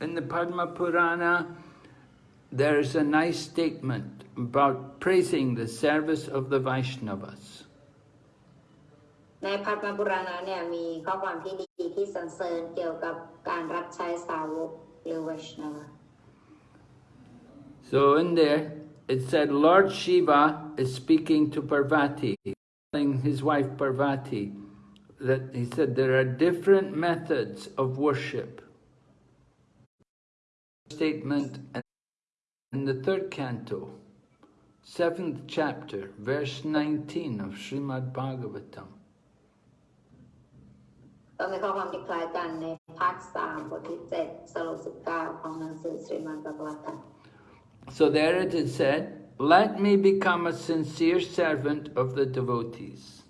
in the Padma Purana, there's a nice statement about praising the service of the Vaishnavas. ในพัทมปุราณะเนี่ยมีข้อความที่ดีที่สรรเสริญเกี่ยวกับการรับใช้สาวกหรือวัชนว So in there, it said Lord Shiva is speaking to Parvati, telling his wife Parvati, that he said there are different methods of worship. Statement in the third canto, seventh chapter, verse 19 of Srimad Bhagavatam. ก็มีข้อความที่คล้ายกันในภาคสามบทที่เจ็ดสรุปสิบเก้าของหนังสือสรีมันตะกวัตัน So there it is said, let me become a sincere servant of the devotees.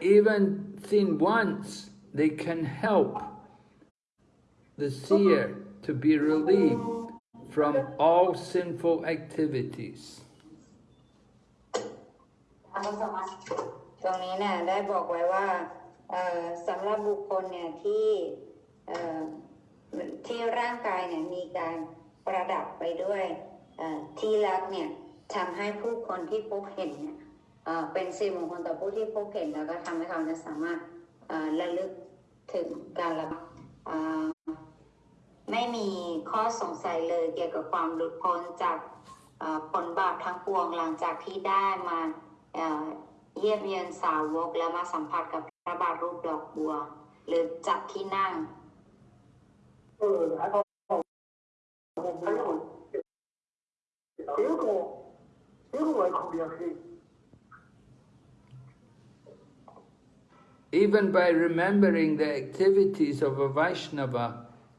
Even seen once, they can help the seer to be relieved from all sinful activities. ตรงนี้เนี่ยได้บอกไว้ว่าสำหรับบุคคลเนี่ยที่ที่ร่างกายเนี่ยมีการประดับไปด้วยที่รักเนี่ยทำให้ผู้คนที่พบเห็นเนี่ยเป็นสิริมงคลต่อผู้ที่พบเห็นแล้วก็ทำให้เขาจะสามารถระลึกถึงการละ ไม่มีข้อสงสัยเลยเกี่ยวกับความหลุดพ้นจากเอ่อผลบาปทั้งปวงหลังจากที่ได้มาเอ่อ เยี่ยมเยียนสาวกและมาสัมผัสกับพระบาทรูปดอกบัว หรือจัดที่นั่ง 呃，然后我们有这个这个外口联系， Even by remembering the activities of a Vaishnava,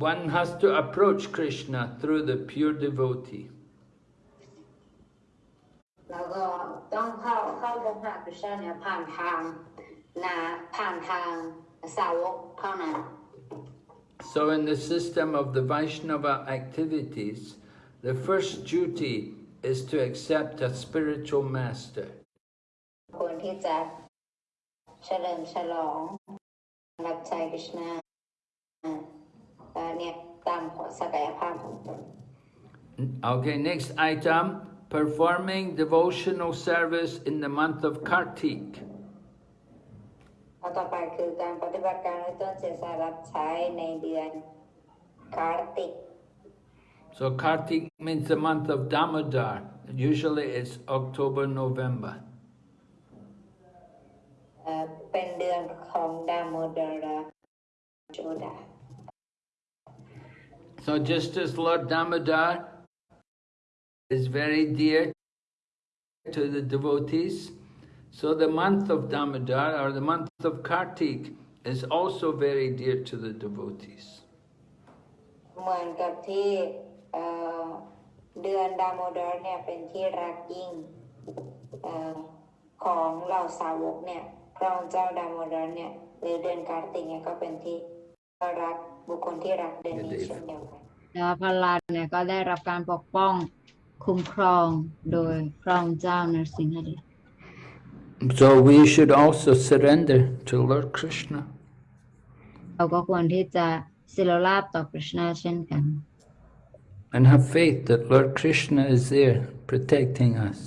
One has to approach Krishna through the pure devotee. So in the system of the Vaishnava activities, the first duty is to accept a spiritual master. ควรที่จะเฉลิมฉลองรับใช้คริชนาเอ่อเนี่ยตามศักยภาพของตน Okay, next item, performing devotional service in the month of Kartik. ข้อต่อไปคือการปฏิบัติการในต้นเจษารับใช้ในเดือนคาร์ติก So Kartik means the month of Damodar. Usually it's October, November. เอ่อเป็นเดือนของดามโดราจูดา So just as Lord Damodar is very dear to the devotees, so the month of Damodar or the month of Kartik is also very dear to the devotees. เหมือนกับที่เอ่อเดือนดามโดราเนี่ยเป็นที่รักยิ่งเอ่อของเหล่าสาวกเนี่ยพระองค์เจ้าดามโดราเนี่ยหรือเดือนการติกเนี่ยก็เป็นที่รัก บุคคลที่รักเดือนนี้เช่นเดียวกันแล้วพระลานเนี่ยก็ได้รับการปกป้องคุ้มครองโดยพระองค์เจ้านรสิงหเดช So we should also surrender to Lord Krishna. เราก็ควรที่จะศิลราบต่อคริชนาเช่นกัน and have faith that Lord Krishna is there protecting us.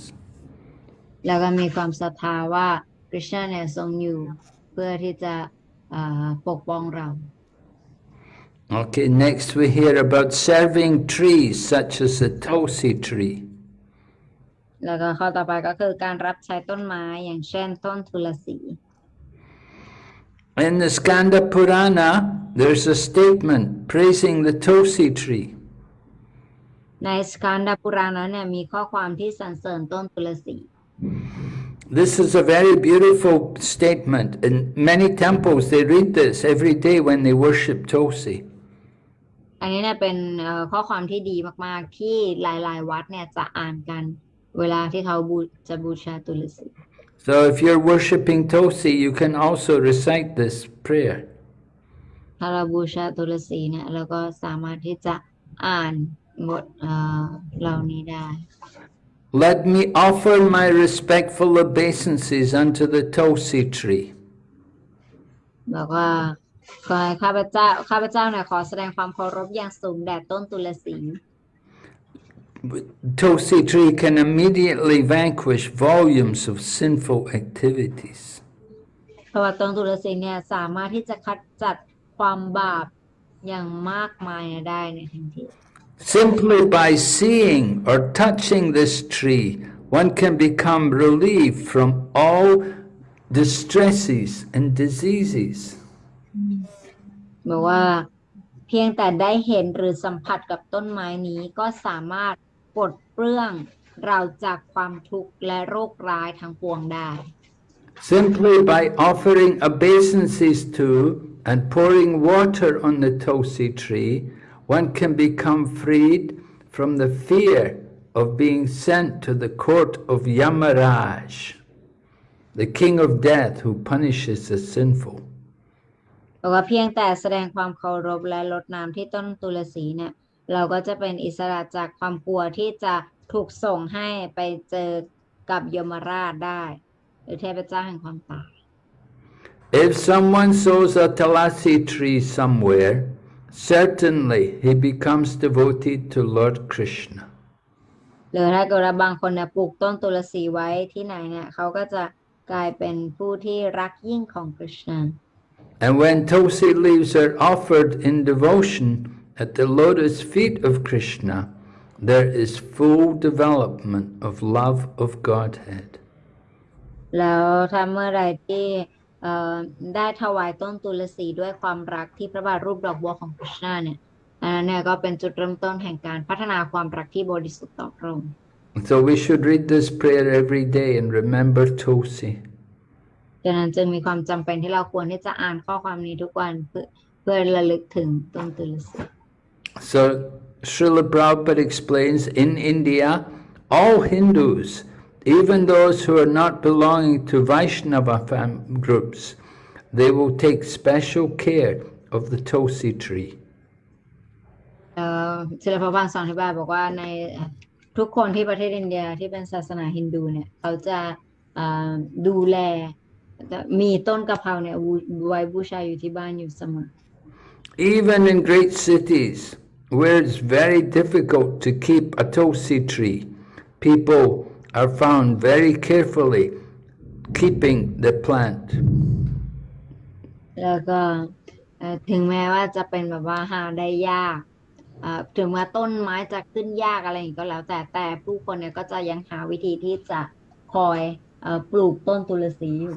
แล้วก็มีความศรัทธาว่าคริชนาเนี่ยทรงอยู่เพื่อที่จะอ่าปกป้องเรา Okay, next we hear about serving trees such as the Tulsi tree. แล้วก็ข้อต่อไปก็คือการรับใช้ต้นไม้อย่างเช่นต้นทุลสี In the Skanda Purana, there's a statement praising the Tulsi tree. ในสคันดาปุรานะเนี่ยมีข้อความที่สรรเสริญต้นทุลสี This is a very beautiful statement. In many temples, they read this every day when they worship Tulsi. ในอันนี้เนี่ยเป็นเอ่อข้อความที่ดีมาก ๆ ที่หลาย ๆ วัดเนี่ยจะอ่านกันเวลาที่เขาบูจะบูชาตุลสี So if you're worshipping Tosi, you can also recite this prayer. ถ้าเราบูชาตุลสีเนี่ยเราก็สามารถที่จะอ่านบทเอ่อเหล่านี้ได้ Let me offer my respectful obeisances unto the Tosi tree. บอกว่า ขอให้ข้าพเจ้า ข้าพเจ้าเนี่ยขอแสดงความเคารพอย่างสูงแด่ต้นตุลสี Tosi tree can immediately vanquish volumes of sinful activities. เพราะว่าต้นตุลสีเนี่ยสามารถที่จะคัดจัดความบาปอย่างมากมายได้ในทันที Simply by seeing or touching this tree, one can become relieved from all distresses and diseases. บอกว่า เพียงแต่ได้เห็นหรือสัมผัสกับต้นไม้นี้ก็สามารถปลดเปลื้องเราจากความทุกข์และโรคร้ายทั้งปวงได้ Simply by offering obeisances to and pouring water on the Tosi tree, one can become freed from the fear of being sent to the court of Yamaraj, the king of death who punishes the sinful. บอกว่าเพียงแต่แสดงความเคารพและลดน้ำที่ต้นตุลสีเนี่ย เราก็จะเป็นอิสระจากความกลัวที่จะถูกส่งให้ไปเจอกับยมราชได้ หรือเทพเจ้าแห่งความตาย If someone sows a Talasi tree somewhere, certainly he becomes devoted to Lord Krishna. หรือถ้าเกิดว่าบางคนเนี่ยปลูกต้นตุลสีไว้ที่ไหนเนี่ยเขาก็จะกลายเป็นผู้ที่รักยิ่งของคริชนา And when tulsi leaves are offered in devotion at the lotus feet of Krishna, there is full development of love of Godhead. So we should read this prayer every day and remember Tulsi. ดังนั้นจึงมีความจำเป็นที่เราควรที่จะอ่านข้อความนี้ทุกวันเพื่อเพื่อระลึกถึงต้นตุลสี So Srila Prabhupada explains in India, all Hindus, even those who are not belonging to Vaishnava fam- groups, they will take special care of the Tulsi tree. เอ่อศิลปบาลสอนอธิบายบอกว่าในทุกคนที่ประเทศอินเดียที่เป็นศาสนาฮินดูเนี่ยเขาจะเอ่อดูแลจะ มีต้นกะเพราเนี่ยบูไว้บูชาอยู่ที่บ้านอยู่เสมอ Even in great cities, where it's very difficult to keep a Tulsi tree, people are found very carefully keeping the plant. แล้วก็เอ่อถึงแม้ว่าจะเป็นแบบว่าหาได้ยากเอ่อถึงแม้ต้นไม้จะขึ้นยากอะไรอย่างนี้ก็แล้ว แต่แต่ผู้คนเนี่ยก็จะยังหาวิธีที่จะคอยเอ่อปลูกต้นตุลสีอยู่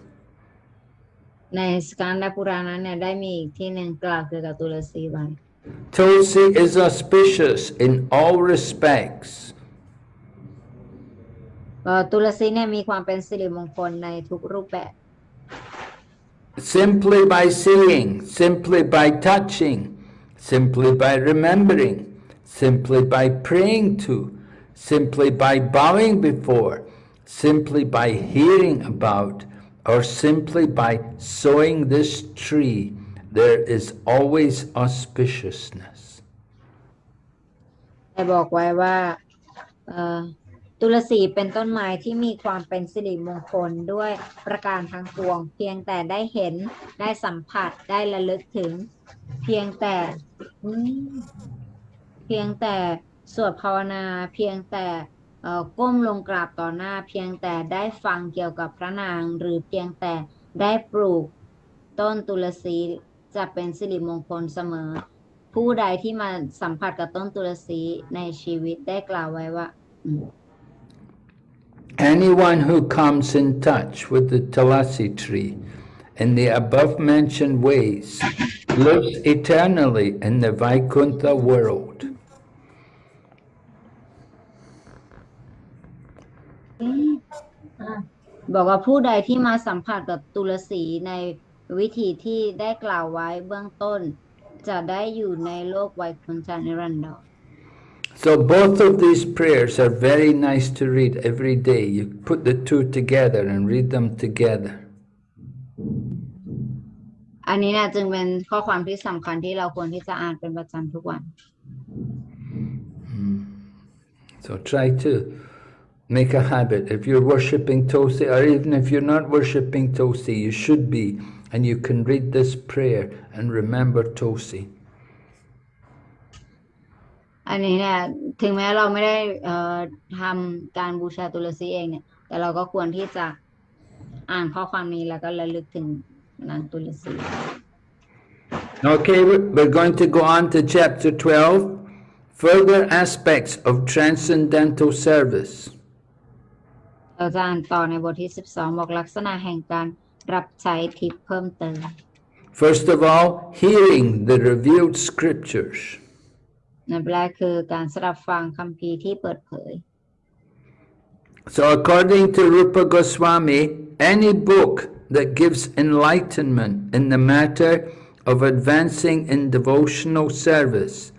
ๆในสการดปุราณนั้นเนี่ยได้มีอีกที่หนึ่งกล่าวเกี่ยวกับตุลสีไว้ Tulsi is auspicious in all respects. ก็ตุลสีเนี่ยมีความเป็นสิริมงคลในทุกรูปแบบ Simply by seeing, simply by touching, simply by remembering, simply by praying to, simply by bowing before, simply by hearing about, or simply by sowing this tree, there is always auspiciousness. ได้บอกไว้ว่าตุลสีเป็นต้นไม้ที่มีความเป็นสิริมงคลด้วยประการทั้งปวง เพียงแต่ได้เห็นได้สัมผัสได้ระลึกถึง เพียงแต่เพียงแต่สวดภาวนา เพียงแต่ ก้มลงกราบต่อหน้าเพียงแต่ได้ฟังเกี่ยวกับพระนางหรือเพียงแต่ได้ปลูกต้นตุลสีจะเป็นสิริมงคลเสมอ ผู้ใดที่มาสัมผัสกับต้นตุลสีในชีวิตได้กล่าวไว้ว่า Anyone who comes in touch with the Tulasi tree in the above mentioned ways lives eternally in the Vaikuntha world. บอกว่าผู้ใดที่มาสัมผัสกับตุลสีในวิธีที่ได้กล่าวไว้เบื้องต้น จะได้อยู่ในโลกไวยคุณจานิรันดร So both of these prayers are very nice to read every day. You put the two together and read them together. อันนี้นะจึงเป็นข้อความที่สำคัญที่เราควรที่จะอ่านเป็นประจำทุกวัน So try to Make a habit. If you're worshipping Tulsi, or even if you're not worshipping Tulsi, you should be. And you can read this prayer and remember Tulsi. Okay, we're going to go on to chapter 12, further aspects of transcendental service. เราจะอ่านต่อในบทที่ 12 บอกลักษณะแห่งการรับใช้ทิพย์เพิ่มเติม First of all, hearing the revealed scriptures. ในแรกคือการสดับฟังคัมภีร์ที่เปิดเผย So according to Rupa Goswami, any book that gives enlightenment in the matter of advancing in devotional service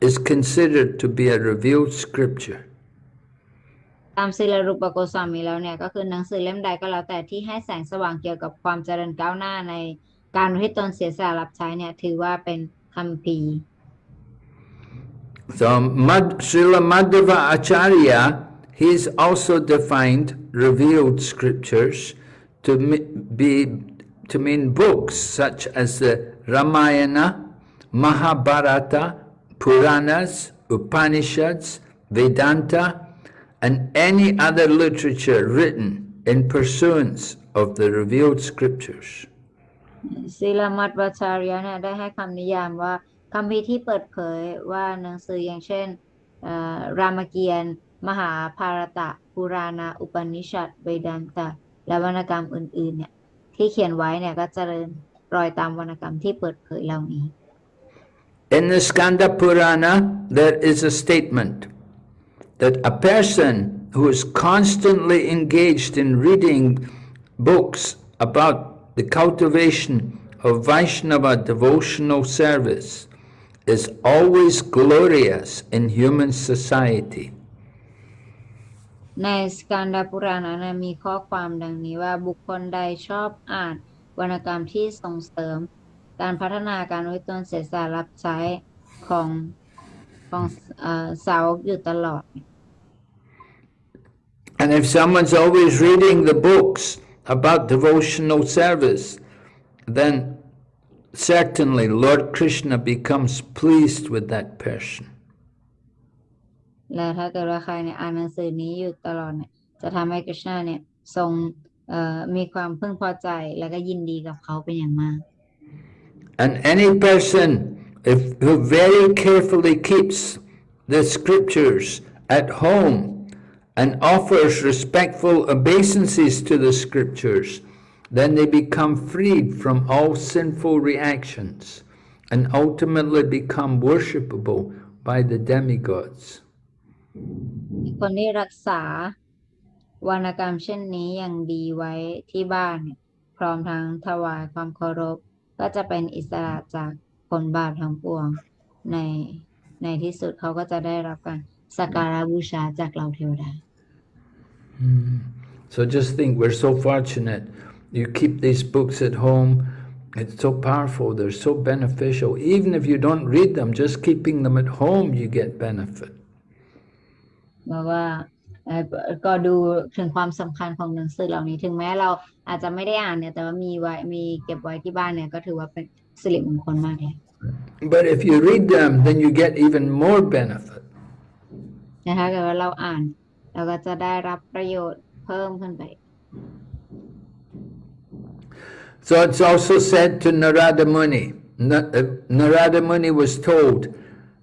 is considered to be a revealed scripture. ตามศิลรูปโกสามีแล้วเนี่ยก็คือหนังสือเล่มใดก็แล้วแต่ที่ให้แสงสว่างเกี่ยวกับความเจริญก้าวหน้าในการอุที่ตนเสียสละรับใช้เนี่ยถือว่าเป็นคัมภีร์ So Mad, Srila Madhava Acharya, he's also defined revealed scriptures to be to mean books such as the Ramayana, Mahabharata, Puranas, Upanishads, Vedanta, and any other literature written in pursuance of the revealed scriptures. ศิลมัตวัชารยะเนี่ยได้ให้คำนิยามว่าคัมภีร์ที่เปิดเผยว่าหนังสืออย่างเช่นเอ่อรามเกียรติ์มหาภารตะปุราณาอุปนิชัดเวดันตะ และวรรณกรรมอื่นๆเนี่ยที่เขียนไว้เนี่ยก็เจริญรอยตามวรรณกรรมที่เปิดเผยเหล่านี้ In the Skanda Purana, there is a statement that a person who is constantly engaged in reading books about the cultivation of Vaishnava devotional service is always glorious in human society. ในสกันดาปุราณนะมีข้อความดังนี้ว่าบุคคลใดชอบอ่านวรรณกรรมที่ส่งเสริม การพัฒนาการไว้ตนเสียสละรับใช้ของ ของเอ่อสาวกอยู่ตลอด And if someone's always reading the books about devotional service, then certainly Lord Krishna becomes pleased with that person. และถ้าเกิดว่าใครเนี่ยอ่านหนังสือนี้อยู่ตลอดเนี่ยจะทำให้กฤษณาเนี่ยทรงเอ่อมีความพึงพอใจแล้วก็ยินดีกับเขาเป็นอย่างมาก And any person if, who very carefully keeps the scriptures at home and offers respectful obeisances to the scriptures, then they become freed from all sinful reactions and ultimately become worshipable by the demigods. คนที่รักษาวรรณกรรมเช่นนี้อย่างดีไว้ที่บ้านเนี่ยพร้อมทั้งถวายความเคารพ ก็จะเป็นอิสระจาก ผลบาปทั้งปวง ในในที่สุดเขาก็จะได้รับการสักการะบูชาจากเหล่าเทวดา So just think, we're so fortunate. You keep these books at home. It's so powerful. They're so beneficial. Even if you don't read them, just keeping them at home, you get benefit. บอกว่าเอ่อก็ดูถึงความสำคัญของหนังสือเหล่านี้ ถึงแม้เราอาจจะไม่ได้อ่านเนี่ย แต่ว่ามีไว้มีเก็บไว้ที่บ้านเนี่ย ก็ถือว่าเป็น สิริมงคลมากเลย But if you read them, then you get even more benefit. นะคะเกิดว่าเราอ่าน เราก็จะได้รับประโยชน์เพิ่มขึ้นไป So it's also said to Narada Muni, Na- uh, Narada Muni was told,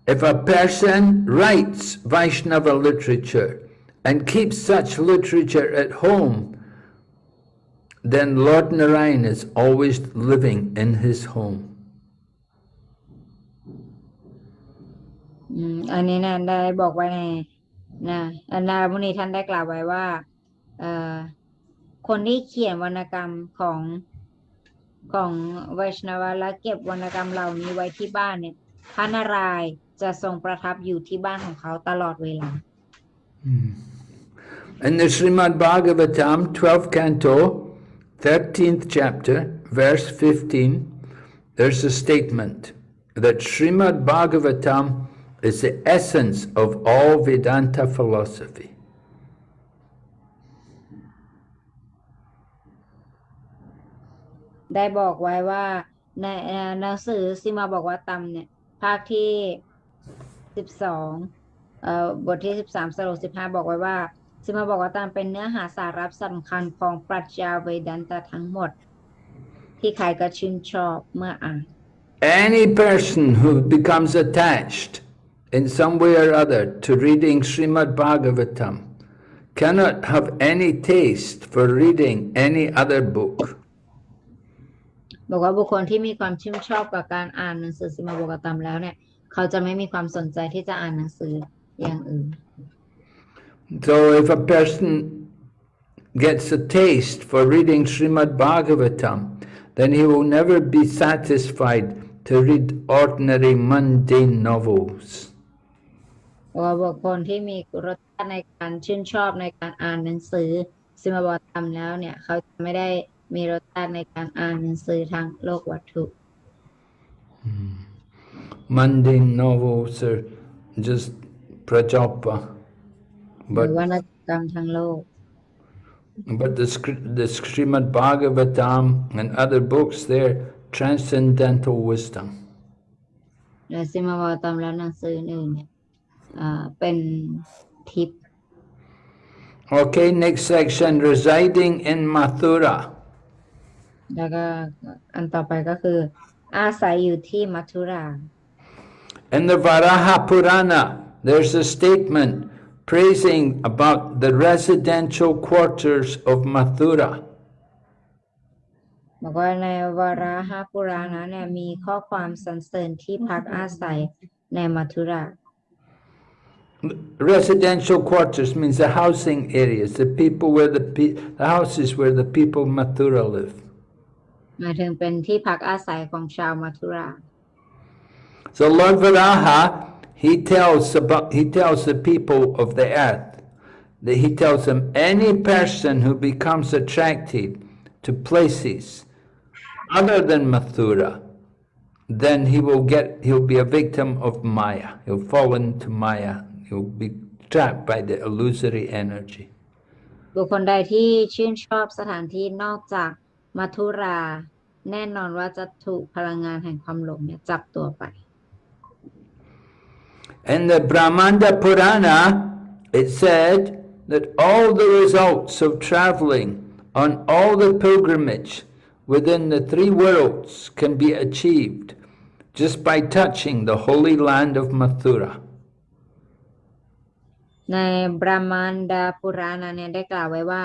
if a person writes Vaishnava literature and keeps such literature at home, then Lord Narayan is always living in his home. อืมอันนี้นะได้บอกไว้ในนะอันนามุนีท่านได้กล่าวไว้ว่าเอ่อคนที่เขียนวรรณกรรมของของไวชนวาและเก็บวรรณกรรมเหล่านี้ไว้ที่บ้านเนี่ยพระนารายณ์จะทรงประทับอยู่ที่บ้านของเขาตลอดเวลา In the Srimad Bhagavatam, 12th canto, 13th chapter, verse 15, there's a statement that Srimad Bhagavatam is the essence of all Vedanta philosophy. ได้บอกไว้ว่าในเอ่อหนังสือซิมาบอกว่าตำเนี่ย ภาคที่สิบสองเอ่อบทที่สิบสามสโลสิบห้าบอกไว้ว่า ซิมาบอกว่าตำเป็นเนื้อหาสาระสำคัญของปรัชญาเวดันตะทั้งหมด ที่ใครก็ชื่นชอบเมื่ออ่าน Any person who becomes attached in some way or other to reading Srimad Bhagavatam cannot have any taste for reading any other book. บอกว่าบุคคลที่มีความชื่นชอบกับการอ่านหนังสือซิมาบอกว่าตำแล้วเนี่ย เขาจะไม่มีความสนใจที่จะอ่านหนังสืออย่างอื่น So if a person gets a taste for reading Srimad Bhagavatam, then he will never be satisfied to read ordinary mundane novels. เพราะว่าบุคคลที่มีรสชาติในการชื่นชอบในการอ่านหนังสือซิมาบอกตำแล้วเนี่ย เขาจะไม่ได้มีรสชาติในการอ่านหนังสือทางโลกวัตถุ Mundane novels are just prajapa. หรือ But, วรรณกรรมทางโลก but the, Skri- the Srimad Bhagavatam and other books, they're transcendental wisdom. และซิมาบอกตำแล้วหนังสืออื่นเนี่ยอ่าเป็นทิพย์ Okay, next section, residing in Mathura. แล้วก็อันต่อไปก็คือ อาศัยอยู่ที่มัทุรา In the Varaha Purana, there's a statement praising about the residential quarters of Mathura. บอกว่าในวาระหปุราณะเนี่ยมีข้อความสรรเสริญที่พักอาศัยในมัทุรา Residential quarters means the housing areas, the people where the pe- the houses where the people of Mathura live. หมายถึงเป็นที่พักอาศัยของชาวมัทุรา So Lord Varaha, he tells about he tells the people of the earth that he tells them any person who becomes attracted to places other than Mathura, then he will get he'll be a victim of Maya. He'll fall into Maya. He'll be trapped by the illusory energy. บุคคลใดที่ชื่นชอบสถานที่นอกจากมัทุรา แน่นอนว่าจะถูกพลังงานแห่งความหลงเนี่ยจับตัวไป In the Brahmanda Purana, it said that all the results of traveling on all the pilgrimage within the three worlds can be achieved just by touching the holy land of Mathura. ในบรามันดาปุราณะเนี่ยได้กล่าวไว้ว่า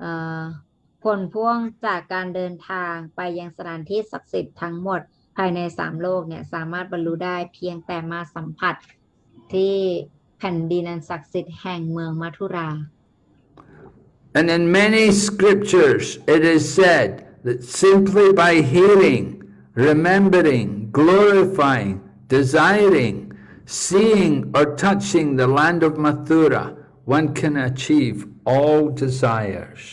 เอ่อผลพ่วงจากการเดินทางไปยังสถานที่ศักดิ์สิทธิ์ทั้งหมดภายในสามโลกเนี่ยสามารถบรรลุได้เพียงแต่มาสัมผัส ที่แผ่นดินอันศักดิ์สิทธิ์แห่งเมืองมัทุรา And in many scriptures it is said that simply by hearing, remembering, glorifying, desiring, seeing or touching the land of Mathura, one can achieve all desires.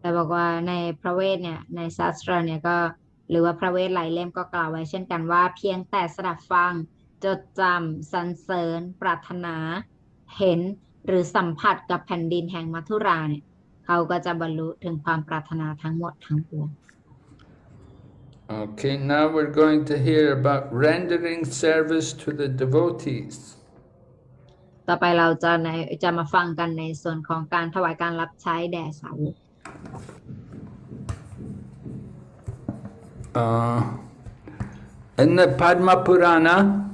แต่บอกว่าในพระเวทเนี่ยในศาสตราเนี่ยก็หรือว่าพระเวทหลายเล่มก็กล่าวไว้เช่นกันว่าเพียงแต่สดับฟัง จดจำสรรเสริญ ปรารถนา เห็นหรือสัมผัสกับแผ่นดินแห่งมัทุราเนี่ยเขาก็จะบรรลุถึงความปรารถนาทั้งหมดทั้งปวง Okay, now we're going to hear about rendering service to the devotees. ต่อไปเราจะในจะมาฟังกันในส่วนของการถวายการรับใช้แด่สาวก Uh, In the Padma Purana,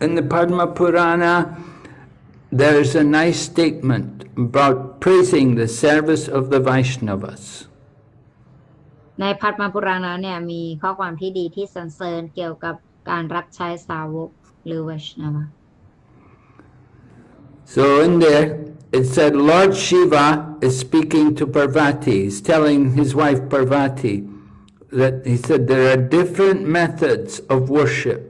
in the Padma Purana, there's a nice statement about praising the service of the Vaishnavas. ในพัทมปุราณะเนี่ยมีข้อความที่ดีที่สรรเสริญเกี่ยวกับการรับใช้สาวกหรือวัชนวะ So in there, it said Lord Shiva is speaking to Parvati. He's telling his wife Parvati that he said there are different methods of worship.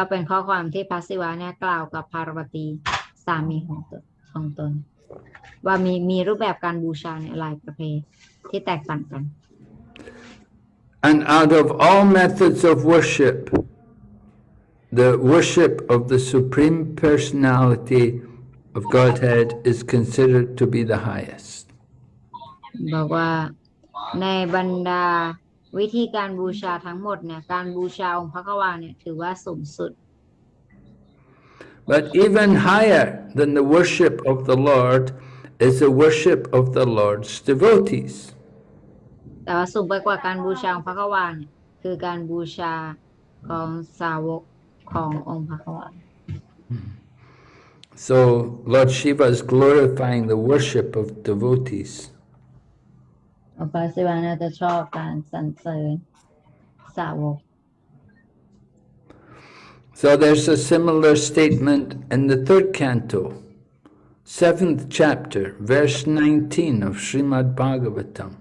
ก็เป็นข้อความที่พระศิวะเนี่ยกล่าวกับพาร์วตีสามีของตนของตน ว่ามีมีรูปแบบการบูชาเนี่ยหลายประเภทที่แตกต่างกัน And out of all methods of worship, the worship of the Supreme Personality of Godhead is considered to be the highest. บอกว่าในบรรดา วิธีการบูชาทั้งหมดเนี่ยการบูชาองค์พระกวาเนี่ยถือว่าสูงสุด But even higher than the worship of the Lord is the worship of the Lord's devotees. แต่ว่าสูงไปกว่าการบูชาองค์พระกวาเนี่ยคือการบูชาของสาวกขององค์พระกวา So Lord Shiva is glorifying the worship of devotees. องค์พระศิวะเนี่ยจะชอบการสรรเสริญสาวก So there's a similar statement in the third canto, seventh chapter, verse 19 of Srimad Bhagavatam.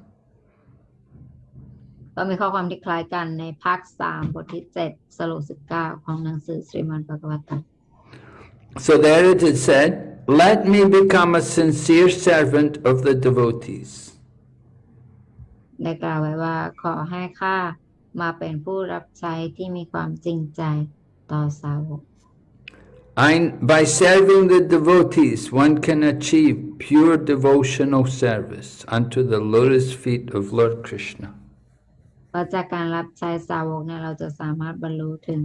ก็มีข้อความที่คล้ายกันในภาคสามบทที่เจ็ดสโลกสิบเก้าของหนังสือสรีมันปกวัตต So there it is said, Let me become a sincere servant of the devotees. ได้กล่าวไว้ว่า ขอให้ข้ามาเป็นผู้รับใช้ที่มีความจริงใจต่อสาวก I, by serving the devotees, one can achieve pure devotional service unto the lotus feet of Lord Krishna. เพราะจากการรับใช้สาวกเนี่ยเราจะสามารถบรรลุถึง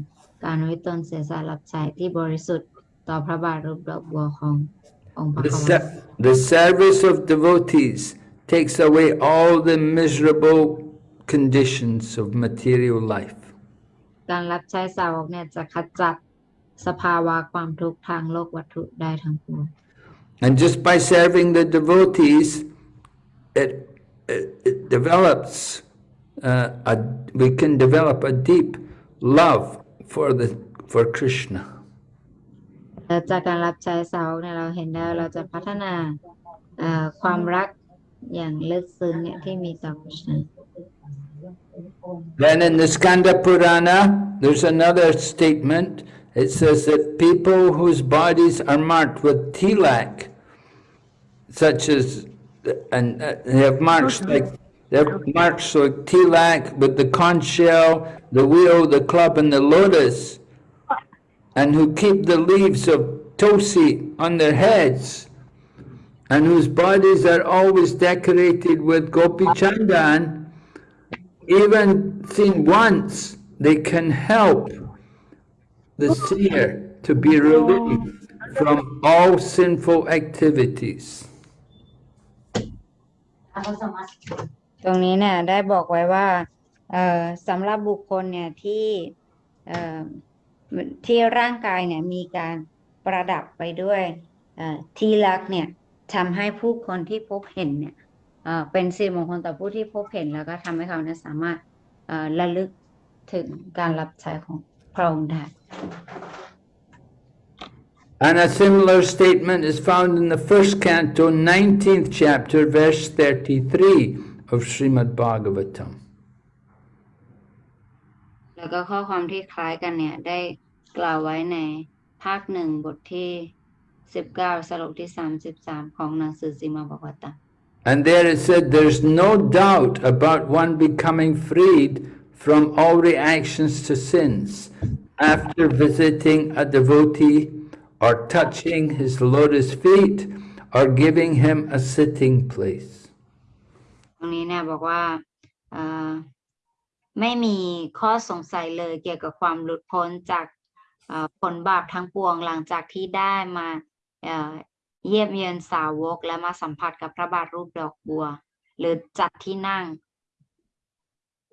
การไว้ตนเสียสละรับใช้ที่บริสุทธิ์ต่อพระบาทรูปดอกบัวขององค์พระ The, กวา ser- the service of devotees takes away all the miserable conditions of material life. การรับใช้สาวกเนี่ยจะขจัดสภาวะความทุกข์ทางโลกวัตถุได้ทั้งปวง And just by serving the devotees, it, it, it develops, uh, a, we can develop a deep love for, the, for Krishna. และจากการรับใช้สาวกเนี่ยเราเห็นได้ว่าเราจะพัฒนาเอ่อความรัก Then in the Skanda Purana, there's another statement. It says that people whose bodies are marked with tilak, such as, and uh, they have marks like They're marked so tilak with the conch shell, the wheel, the club, and the lotus, and who keep the leaves of tulsi on their heads and whose bodies are always decorated with gopi chandan, even seen once, they can help the seer to be relieved from all sinful activities. ตรงนี้เนี่ยได้บอกไว้ว่าเอ่อสำหรับบุคคลเนี่ยที่เอ่อที่ร่างกายเนี่ยมีการประดับไปด้วยเอ่อทีลักษณ์เนี่ย ทำให้ผู้คนที่พบเห็นเนี่ยเอ่อเป็นสิริมงคลต่อผู้ที่พบเห็นแล้วก็ทำให้เขาเนี่ยสามารถเอ่อระลึกถึงการรับใช้ของพระองค์ได้ And a similar statement is found in the first canto, 19th chapter, verse 33 of Srimad Bhagavatam. แล้วก็ข้อความที่คล้ายกันเนี่ยได้กล่าวไว้ในภาคหนึ่งบทที่ สิบเก้าสรุปที่สามสิบสามของหนังสือสีมาบอกวัตตะ And there it said, there's no doubt about one becoming freed from all reactions to sins after visiting a devotee or touching his lotus feet or giving him a sitting place. ตรงนี้เนี่ยบอกว่าเอ่อไม่มีข้อสงสัยเลยเกี่ยวกับความหลุดพ้นจากเอ่อผลบาปทั้งปวงหลังจากที่ได้มา เอ่อเยี่ยมเยียนสาวกและมาสัมผัสกับพระบาทรูปดอกบัว หรือจัดที่นั่ง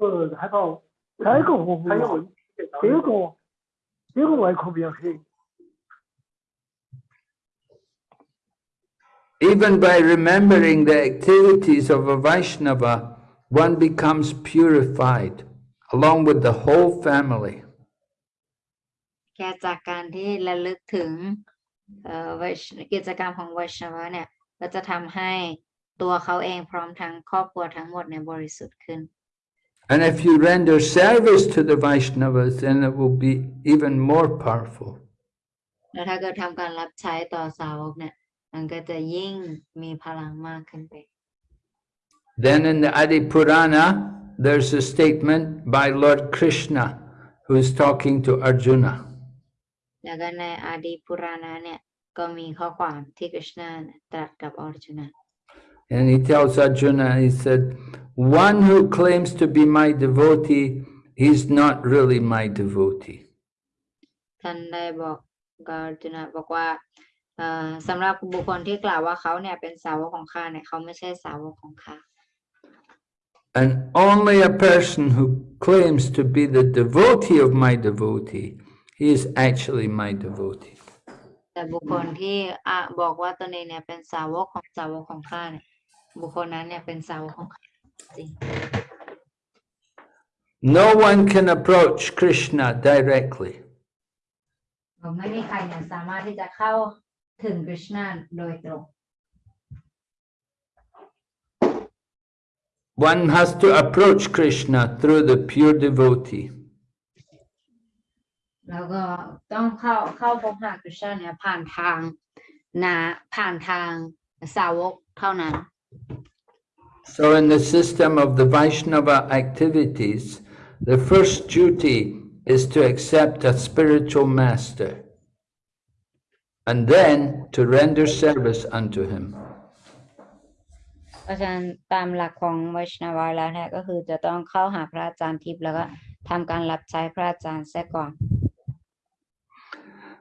呃，还好，还个我还有这个这个我可别黑。 Even by remembering the activities of a Vaishnava, one becomes purified, along with the whole family. แค่จากการที่ระลึกถึงเอ่อวิช กิจกรรมของวิชวะเนี่ยก็จะทำให้ตัวเขาเองพร้อมทั้งครอบครัวทั้งหมดเนี่ยบริสุทธิ์ขึ้น And if you render service to the Vaishnavas, then it will be even more powerful. แล้วถ้าเกิดทำการรับใช้ต่อสาวกเนี่ยมันก็จะยิ่งมีพลังมากขึ้นไป Then in the Adi Purana, there's a statement by Lord Krishna who is talking to Arjuna. แล้วก็ในอาดีปุราณะเนี่ยก็มีข้อความที่กฤษณาเนี่ยตรัสกับอรจุนะ And he tells Arjuna, he said, one who claims to be my devotee, he's not really my devotee. ท่านได้บอกกับอรจุนะบอกว่าเอ่อสำหรับบุคคลที่กล่าวว่าเขาเนี่ยเป็นสาวกของข้าเนี่ยเขาไม่ใช่สาวกของข้า And only a person who claims to be the devotee of my devotee, he is actually my devotee. แต่บุคคลที่อ่ะบอกว่าตนเองเนี่ยเป็นสาวกของสาวกของข้าเนี่ย บุคคลนั้นเนี่ยเป็นสาวกของข้าจริง No one can approach Krishna directly. ไม่มีใครเนี่ยสามารถที่จะเข้าถึงกฤษณาโดยตรง One has to approach Krishna through the pure devotee. แล้วก็ต้องเข้าเข้าพบหากฤษณาเนี่ยผ่านทางนาผ่านทางสาวกเท่านั้น So in the system of the Vaishnava activities, the first duty is to accept a spiritual master and then to render service unto him. เพราะฉะนั้นตามหลักของไวชนวาแล้วเนี่ยก็คือจะต้องเข้าหาพระอาจารย์ทิพย์แล้วก็ทำการรับใช้พระอาจารย์เสียก่อน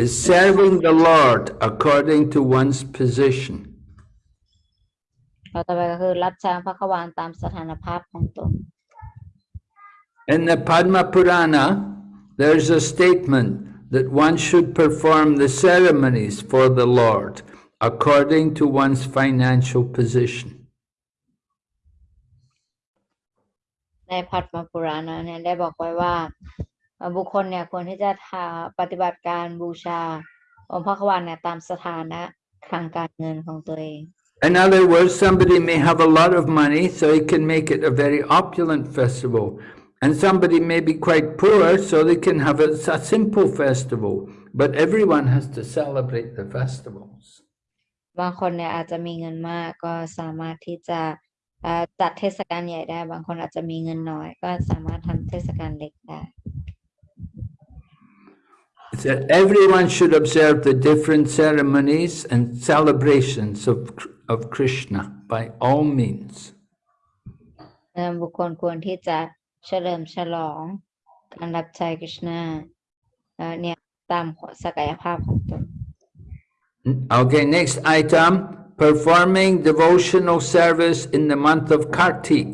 is serving the Lord according to one's position. เราต่อไปก็คือรับใช้พระขวานตามสถานภาพของตน In the Padma Purana, there's a statement that one should perform the ceremonies for the Lord according to one's financial position. ในพัทมปุราณะเนี่ยได้บอกไว้ว่าเอ่อ บุคคลเนี่ยควรที่จะทาปฏิบัติการบูชาองค์พระขวานเนี่ยตามสถานะทางการเงินของตัวเอง In other words, somebody may have a lot of money, so he can make it a very opulent festival. And somebody may be quite poor, so they can have a, a simple festival. But everyone has to celebrate the festivals. บางคนเนี่ยอาจจะมีเงินมากก็สามารถที่จะเอ่อจัดเทศกาลใหญ่ได้ บางคนอาจจะมีเงินน้อย ก็สามารถทำเทศกาลเล็กได้ It's that everyone should observe the different ceremonies and celebrations of, of Krishna by all means. เอ่อบุคคลควรที่จะเฉลิมฉลองการรับใช้กฤษณาเอ่อเนี่ยตามศักยภาพของตน Okay, next item performing devotional service in the month of Kartik.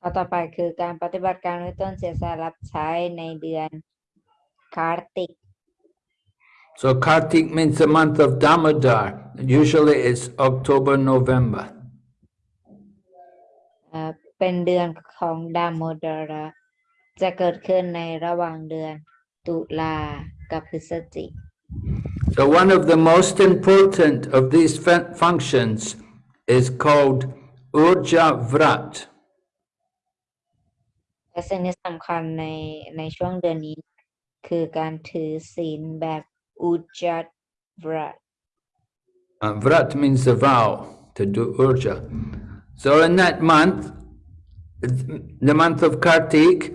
ข้อต่อไปคือการปฏิบัติการด้วยต้นเสียสละรับใช้ในเดือน คาร์ติก So Kartik means the month of Damodar. Usually it's October, November. เอ่อเป็นเดือนของดามโมดาระจะเกิดขึ้นในระหว่างเดือนตุลากับพฤศจิก So one of the most important of these fun- functions is called Urja Vrat. และสิ่งที่สำคัญในในช่วงเดือนนี้ คือการถือศีลแบบอุจัดวรัต Uh, vrat means the vow to do urja. So in that month, the month of Kartik,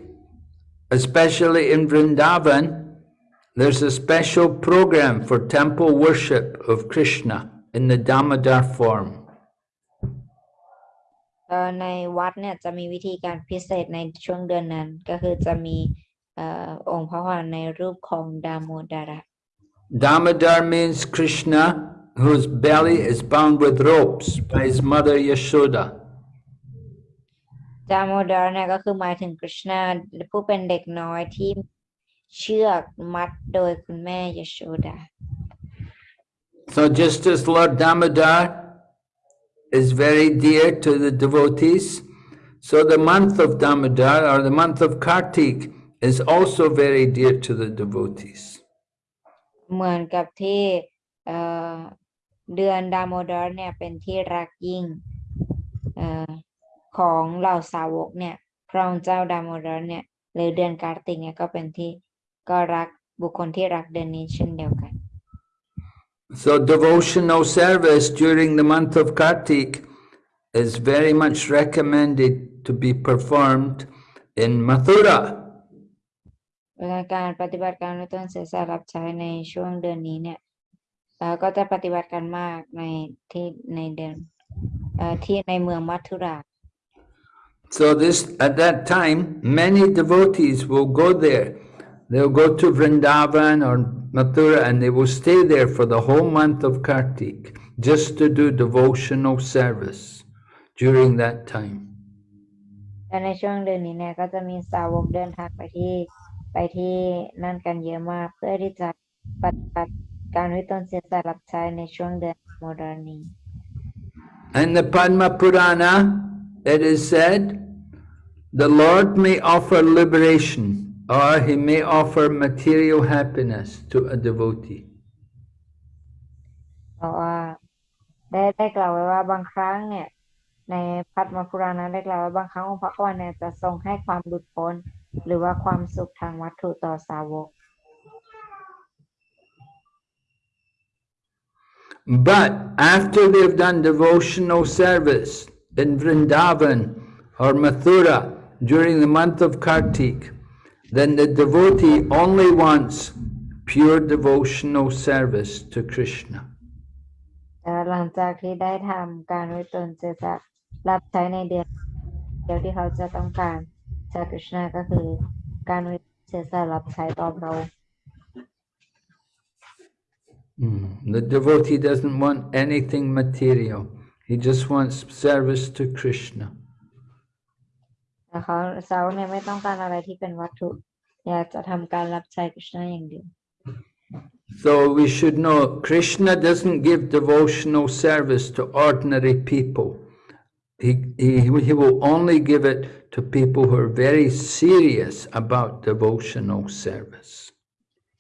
especially in Vrindavan, there's a special program for temple worship of Krishna in the Damodar form. เอ่อในวัดเนี่ยจะมีวิธีการพิเศษในช่วงเดือนนั้นก็คือจะมีเอ่อองค์พระวานในรูปของดามโมดาระ Damodar means Krishna, whose belly is bound with ropes by his mother Yashoda. ดามโมดาระเนี่ยก็คือหมายถึงกฤษณาผู้เป็นเด็กน้อยที่เชือกมัดโดยคุณแม่ยโชดา So just as Lord Damodar is very dear to the devotees, so the month of Damodar or the month of Kartik is also very dear to the devotees. เหมือนกับที่เอ่อเดือนดามโมดาระเนี่ยเป็นที่รักยิ่งเอ่อของเหล่าสาวกเนี่ยพระองค์เจ้าดามโมดาระเนี่ยหรือเดือนการติกเนี่ยก็เป็นที่ก็รักบุคคลที่รักเดือนนี้เช่นเดียวกัน So devotional service during the month of Kartik is very much recommended to be performed in Mathura. เวลาการปฏิบัติการในต้นเสียสละรับใช้ในช่วงเดือนนี้เนี่ยเอ่อก็จะปฏิบัติกันมากในที่ในเดือนเอ่อที่ในเมืองมัทุรา So this at that time, many devotees will go there. They'll go to Vrindavan or Mathura and they will stay there for the whole month of Kartik just to do devotional service during that time. และในช่วงเดือนนี้เนี่ยก็จะมีสาวกเดินทางไปที่ ไปที่นั่นกันเยอะมากเพื่อที่จะปฏิบัติการวิตนเสียสละรับใช้ในช่วงเดือนโมเดร์นี้ In the Padma Purana, it is said, the Lord may offer liberation or he may offer material happiness to a devotee. เพราะว่าได้ได้กล่าวไว้ว่าบางครั้งเนี่ยในพัทมพุรานะได้กล่าวไว้บางครั้งองค์พระกวานเนี่ยจะทรงให้ความหลุดพ้น หรือว่าความสุขทางวัตถุต่อสาวก But after they've done devotional service in Vrindavan or Mathura during the month of Kartik, then the devotee only wants pure devotional service to Krishna. แต่หลังจากที่ได้ทำการวิตนเจสะรับใช้ในเดือนเดียวที่เขาจะต้องการ จากกฤษณาก็คือ การวิตนเจสะรับใช้ต่อพระองค์ Mm. The devotee doesn't want anything material. He just wants service to Krishna. แต่เขาสาวกเนี่ยไม่ต้องการอะไรที่เป็นวัตถุ อยากจะทำการรับใช้กฤษณาอย่างเดียว So we should know Krishna doesn't give devotional service to ordinary people. He, he, he will only give it to people who are very serious about devotional service.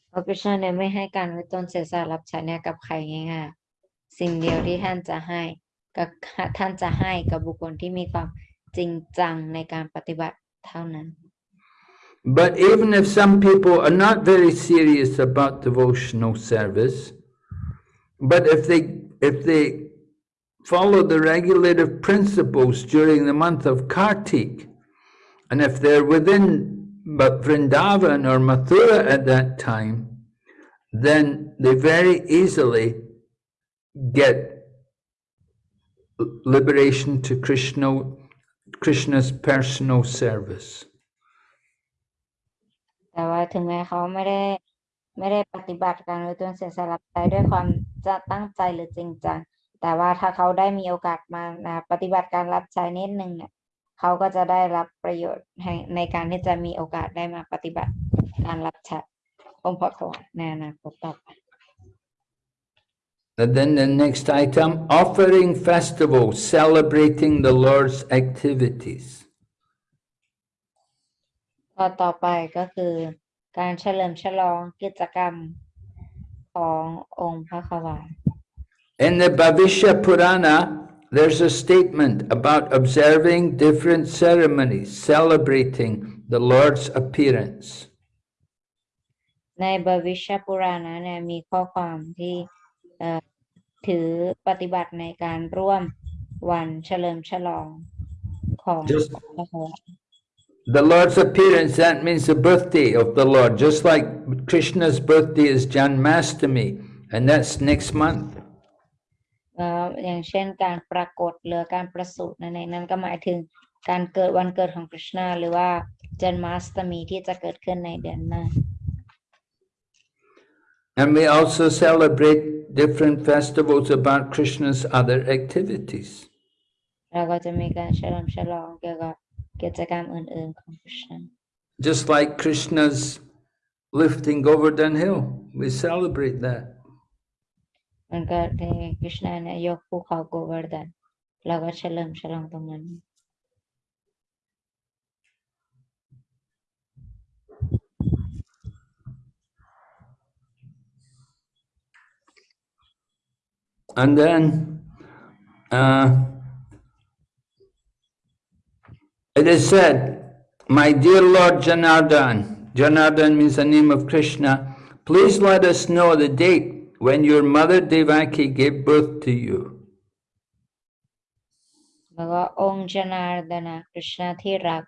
เพราะกฤษณาเนี่ยไม่ให้การวิตนเจสะรับใช้เนี่ยกับใครง่ายๆสิ่งเดียวที่ท่านจะให้กับท่านจะให้กับบุคคลที่มีความจริงจังในการปฏิบัติเท่านั้น But even if some people are not very serious about devotional service, but if they if they follow the regulative principles during the month of Kartik, and if they're within but Vrindavan or Mathura at that time, then they very easily get liberation to Krishna, Krishna's personal service. แต่ว่าถึงแม้เขาไม่ได้ไม่ได้ปฏิบัติการวิตนเสียสละใจด้วยความจะตั้งใจหรือจริงจัง แต่ว่าถ้าเขาได้มีโอกาสมานะปฏิบัติการรับใช้นิดนึงเนี่ยเขาก็จะได้รับประโยชน์ให้ในการที่จะมีโอกาสได้มาปฏิบัติการรับใช้องค์พระกวในอนาคตต่อไป And then the next item, offering festivals celebrating the Lord's activities. ข้อต่อไปก็คือการเฉลิมฉลองกิจกรรมขององค์พระขวา In the Bhavishya Purana, there's a statement about observing different ceremonies celebrating the Lord's appearance. ในบวิชปุรานะเนี่ยมีข้อความที่เอ่อถือปฏิบัติในการร่วมวันเฉลิมฉลอง ของ Just- พระองค์ The Lord's appearance, that means the birthday of the Lord, just like Krishna's birthday is Janmastami, and that's next month. เอ่ออย่างเช่นการปรากฏหรือการประสูตินั่นเองนั่นก็หมายถึงการเกิดวันเกิดของกฤษณาหรือว่าจันมาสตมีที่จะเกิดขึ้นในเดือนหน้า And we also celebrate different festivals about Krishna's other activities. เราก็จะมีการเฉลิมฉลองเกี่ยวกับกิจกรรมอื่นๆของกฤษณา Just like Krishna's lifting Govardhan Hill, we celebrate that. And Radhe Krishna and Yogpukha Govardhan. Lagat Shalom, Shalom Pangan. And then uh, it is said, My dear Lord Janardan, Janardan means the name of Krishna, please let us know the date when your mother Devaki gave birth to you. แล้วก็องค์ชนาร์ดนะกฤษณาที่รัก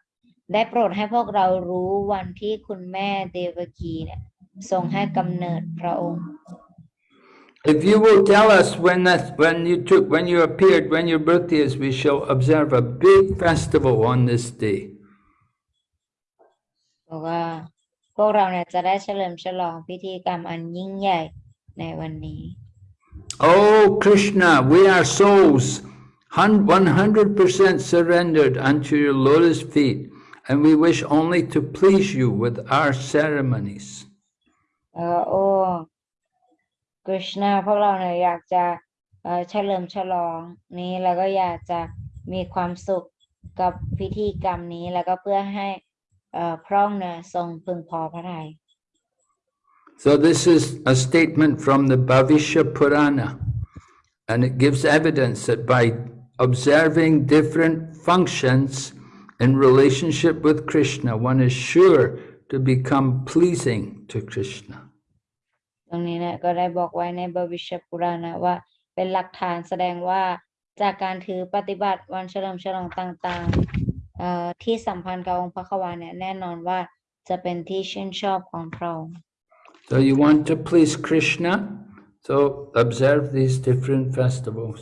ได้โปรดให้พวกเรารู้วันที่คุณแม่เดวกีเนี่ยทรงให้กำเนิดพระองค์ If you will tell us when that when you took when you appeared, when your birthday is, we shall observe a big festival on this day. บอกว่าพวกเราเนี่ยจะได้เฉลิมฉลองพิธีกรรมอันยิ่งใหญ่ ในวันนี้ Oh Krishna, we are souls, one hundred percent surrendered unto your lotus feet, and we wish only to please you with our ceremonies. เออโอ้กฤษณาพวกเราเนี่ยอยากจะเอ่อเฉลิมฉลองนี้แล้วก็อยากจะมีความสุขกับพิธีกรรมนี้แล้วก็เพื่อให้เอ่อพระองค์เนี่ยทรงพึงพอพระทัย So this is a statement from the Bhavishya Purana, and it gives evidence that by observing different functions in relationship with Krishna, one is sure to become pleasing to Krishna. ตรงนี้เนี่ยก็ได้บอกไว้ในบวิชปุราณะว่าเป็นหลักฐานแสดงว่าจากการถือปฏิบัติวันเฉลิมฉลองต่างๆเอ่อที่สัมพันธ์กับองค์พระควาเนี่ยแน่นอนว่าจะเป็นที่ชื่นชอบของพระองค์ So you want to please Krishna, so observe these different festivals.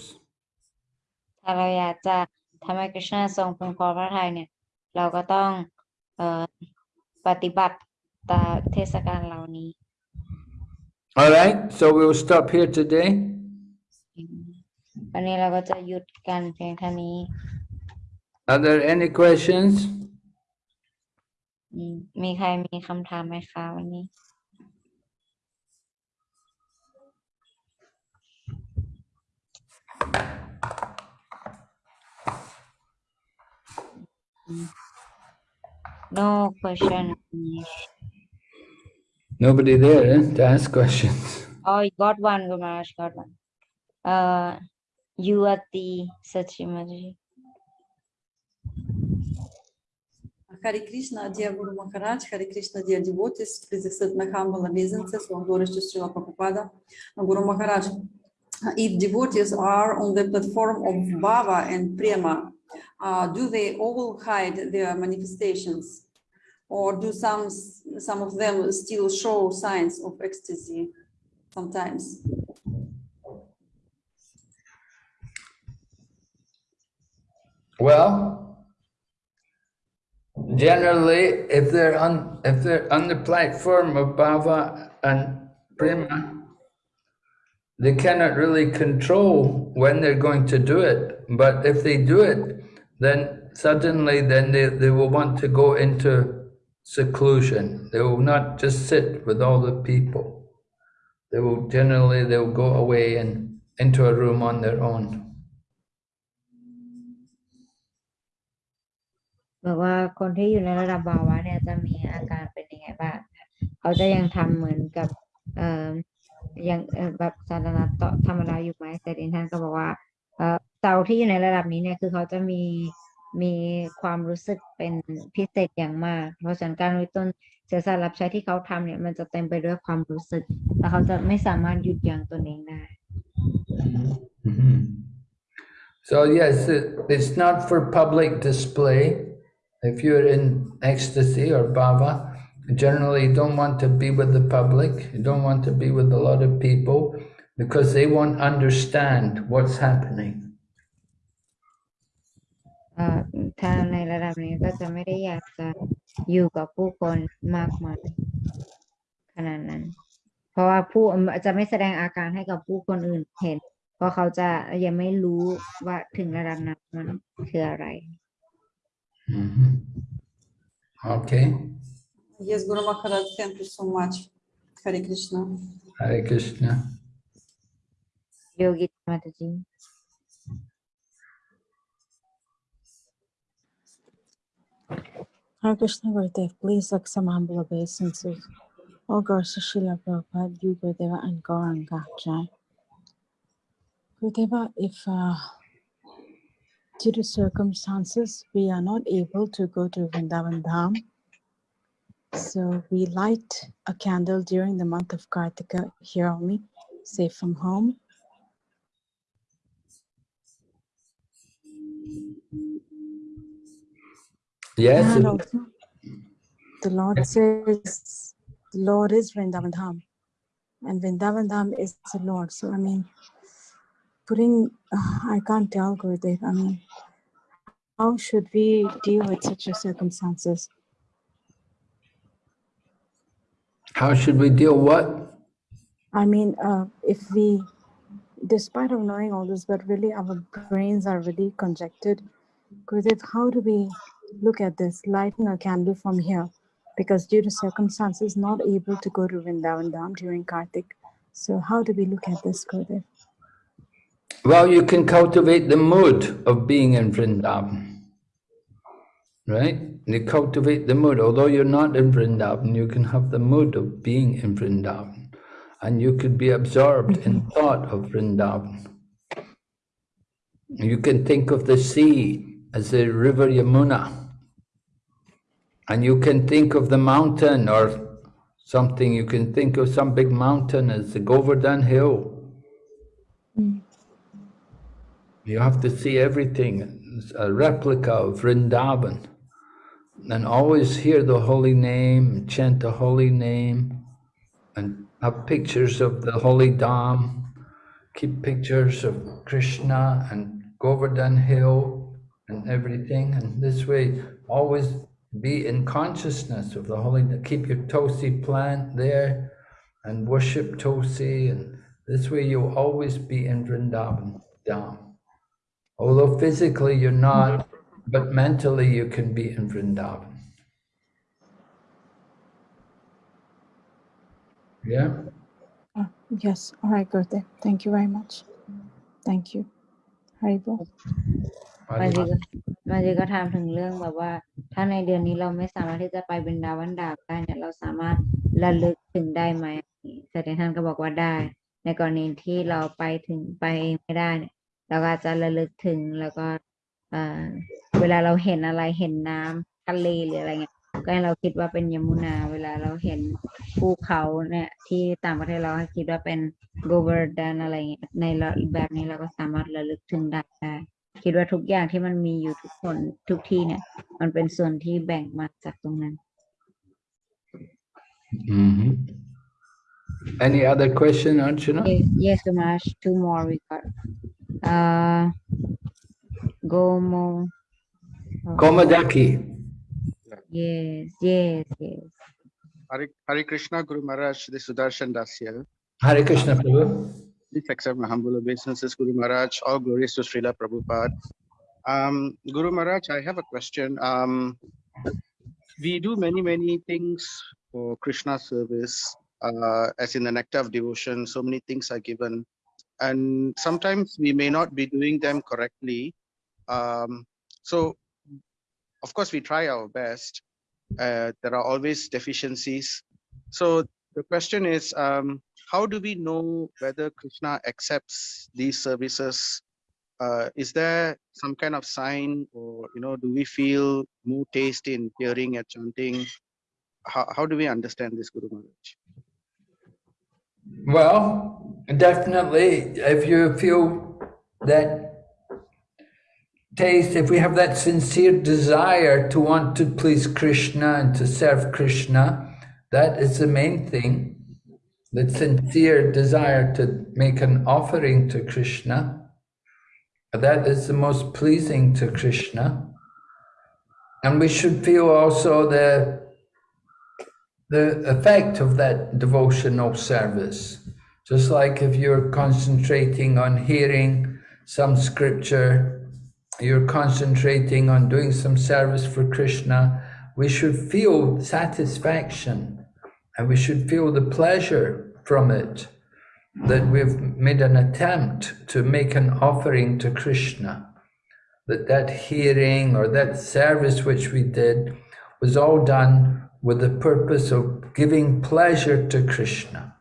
ถ้าเราอยากจะทำให้กฤษณาทรงพึงพอพระทัยเนี่ย เราก็ต้องเอ่อปฏิบัติตามเทศกาลเหล่านี้ All right, so we'll stop here today. วันนี้เราก็จะหยุดกันเพียงเท่านี้ Are there any questions? อืมมีใครมีคำถามไหมคะวันนี้ No question. Nobody there eh, to ask questions. Oh, you got one, Gumaraj, got one. Uh, you are the Sachimaji. Hare Krishna, dear Guru Maharaj, Hare Krishna, dear devotees, please accept my humble obeisances, all glories to Srila Prabhupada. Guru Maharaj, if devotees are on the platform of Bhava and Prema, uh, do they all hide their manifestations? Or do some, some of them still show signs of ecstasy sometimes? Well, generally, if they're on if they're on the platform of bhava and prema, they cannot really control when they're going to do it. But if they do it, then suddenly then they, they will want to go into seclusion. They will not just sit with all the people. They will generally they will go away and into a room on their own. บอกว่าคนที่อยู่ในระดับบาวะเนี่ยจะมีอาการเป็นยังไงบ้าง เขาจะยังทำเหมือนกับ เอ่อยังเอ่อแบบสาธารณะต่อธรรมดาอยู่ไหมแต่ดินท่านก็บอกว่า เอ่อเตา ที่อยู่ในระดับนี้เนี่ยคือเขาจะมีมีความรู้สึกเป็นพิเศษอย่างมาก เพราะฉะนั้นการวิต้นเสียสละรับใช้ที่เขาทำเนี่ย มันจะเต็มไปด้วยความรู้สึกและเขาจะไม่สามารถหยุดยั้งตนเองได้ So yes, it, it's not for public display. If you're in ecstasy or bhava, generally you don't want to be with the public. You don't want to be with a lot of people because they won't understand what's happening. เอ่อถ้าในระดับนี้ก็จะไม่ได้อยากจะอยู่กับผู้คนมากมายขนาดนั้น เพราะว่าผู้จะไม่แสดงอาการให้กับผู้คนอื่นเห็น เพราะเขาจะยังไม่รู้ว่าถึงระดับนั้นมันคืออะไร Mhm. Okay. Yes, Guru Maharaj, thank you so much. Hare Krishna. Hare Krishna. โย Hare Krishna Gurudev, please accept humble obeisances. Girls to Srila Prabhupada, you Gurudeva and Gauranga Jai. Gurudeva, if uh, due to circumstances we are not able to go to Vrindavan Dham, so we light a candle during the month of Kartika here only, say from home. Yes. And also, the Lord says, the Lord is Vrindavan Dham, and Vrindavan Dham is the Lord. So, I mean, putting, uh, I can't tell Gurudev, I mean, how should we deal with such a circumstances? How should we deal what? I mean, uh, if we, despite of knowing all this, but really our brains are really conjected, Gurudev, how do we look at this, lighting a candle from here? Because due to circumstances, not able to go to Vrindavan Dham during Kartik. So how do we look at this, Gurudev? Well, you can cultivate the mood of being in Vrindavan. Right? You cultivate the mood. Although you're not in Vrindavan, you can have the mood of being in Vrindavan. And you could be absorbed in mm-hmm. thought of Vrindavan. You can think of the sea as the river Yamuna. And you can think of the mountain or something, you can think of some big mountain as the Govardhan Hill. Hmm. You have to see everything, it's a replica of Vrindavan. And always hear the holy name, chant the holy name, and have pictures of the holy Dham. Keep pictures of Krishna and Govardhan Hill and everything. And this way, always be in consciousness of the holy, keep your Tulsi plant there and worship Tulsi. And this way, you'll always be in Vrindavan Dham. Although physically you're not, but mentally you can be in Vrindavan. Yeah? Ah, yes, all right, Gurudev. Thank you very much. Thank you. Haribo. บางทีก็บางทีก็ถามถึงเรื่องแบบว่า ถ้าในเดือนนี้เราไม่สามารถที่จะไปเป็นดาวันดาบได้เนี่ยเราสามารถระลึกถึงได้ไหมแต่ท่านก็บอกว่าได้ ในกรณีที่เราไปถึงไปเองไม่ได้เนี่ยเราก็อาจจะระลึกถึงแล้วก็เอ่อเวลาเราเห็นอะไรเห็นน้ำทะเลหรืออะไรเงี้ยก็ให้เราคิดว่าเป็นยมุนา เวลาเราเห็นภูเขาเนี่ย ที่ต่างประเทศเราให้คิดว่าเป็นโกเวอร์ดันอะไรเงี้ยในแบบนี้เราก็สามารถระลึกถึงได้ได้ คิดว่าทุกอย่างที่มันมีอยู่ทุกคนทุกที่เนี่ย มันเป็นส่วนที่แบ่งมาจากตรงนั้น Mhm. Any other question, Archana? Yes, yes, Sumash. Two more we got. Uh, Gomo. oh, Komadaki. Yes, yes, yes. Hare, Hare Krishna Guru Maharaj, this is Sudarshan Das here. Hare Krishna Prabhu. Please accept my humble obeisances, Guru Maharaj. All glories to Srila Prabhupada. Um, Guru Maharaj, I have a question. Um, we do many, many things for Krishna service, uh, as in the nectar of devotion, so many things are given. And sometimes we may not be doing them correctly. Um, so, of course, we try our best. Uh, there are always deficiencies. So the question is, um, how do we know whether Krishna accepts these services? Uh, is there some kind of sign or, you know, do we feel more taste in hearing and chanting? How, how do we understand this, Guru Maharaj? Well, definitely, if you feel that taste, if we have that sincere desire to want to please Krishna and to serve Krishna, that is the main thing. The sincere desire to make an offering to Krishna, that is the most pleasing to Krishna. And we should feel also the, the effect of that devotional service. Just like if you're concentrating on hearing some scripture, you're concentrating on doing some service for Krishna, we should feel satisfaction and we should feel the pleasure from it that we've made an attempt to make an offering to Krishna. That that hearing or that service which we did was all done with the purpose of giving pleasure to Krishna.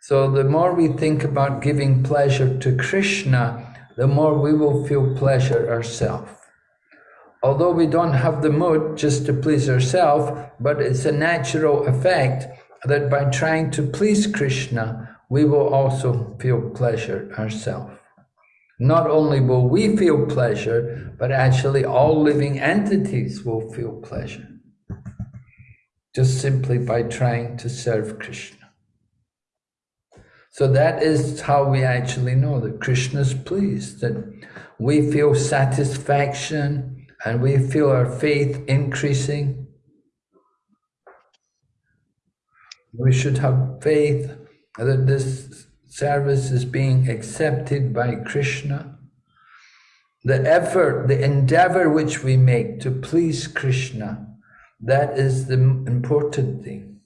So the more we think about giving pleasure to Krishna, the more we will feel pleasure ourselves. Although we don't have the mood just to please ourselves, but it's a natural effect that by trying to please Krishna, we will also feel pleasure ourselves. Not only will we feel pleasure, but actually all living entities will feel pleasure. Just simply by trying to serve Krishna. So that is how we actually know that Krishna is pleased, that we feel satisfaction and we feel our faith increasing. We should have faith that this service is being accepted by Krishna. The effort, the endeavor which we make to please Krishna, that is the important thing.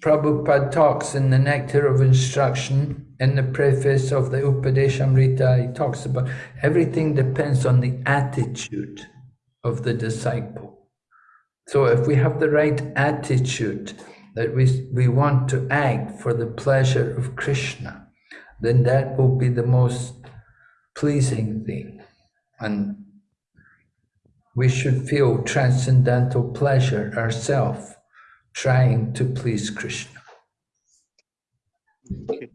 Prabhupada talks in the Nectar of Instruction, in the preface of the Upadeshamrita, he talks about everything depends on the attitude of the disciple. So if we have the right attitude, that we, we want to act for the pleasure of Krishna, then that will be the most pleasing thing. And we should feel transcendental pleasure ourselves trying to please Krishna. Okay.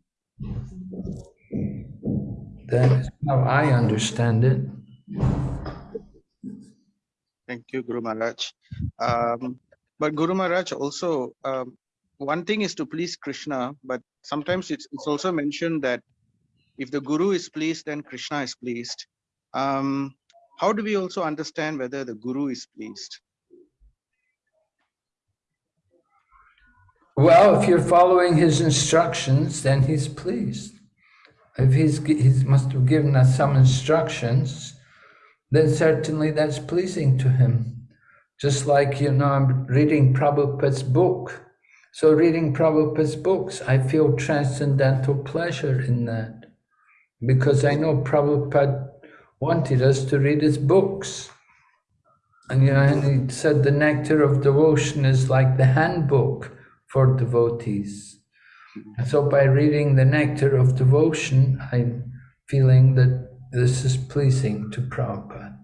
That is how I understand it. Thank you, Guru Maharaj. Um, but Guru Maharaj also, um, one thing is to please Krishna, but sometimes it's, it's also mentioned that if the Guru is pleased, then Krishna is pleased. Um, how do we also understand whether the Guru is pleased? Well, if you're following his instructions, then he's pleased. If he's he must have given us some instructions, then certainly that's pleasing to him. Just like, you know, I'm reading Prabhupada's book. So reading Prabhupada's books, I feel transcendental pleasure in that. Because I know Prabhupada wanted us to read his books. And, you know, and he said the nectar of devotion is like the handbook for devotees. And so by reading the nectar of devotion, I'm feeling that this is pleasing to Prabhupada.